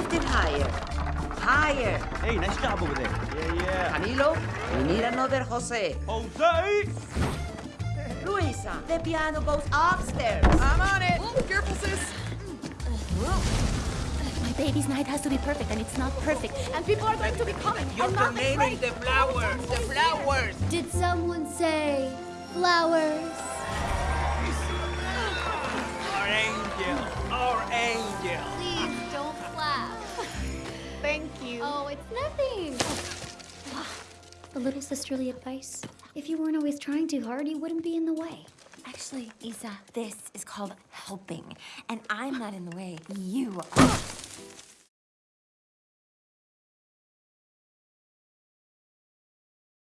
bit higher. Higher. Hey, nice job over there. Yeah, yeah. Camilo, we need another Jose. Jose! Luisa, the piano goes upstairs. I'm on it. careful, sis. My baby's night has to be perfect, and it's not perfect. And people are going to be coming. You're I'm not remaining the flowers, the flowers. Did someone say flowers? Our angel, our angel. It's nothing. A little sisterly advice. If you weren't always trying too hard, you wouldn't be in the way. Actually, Isa, this is called helping. And I'm not in the way. You are.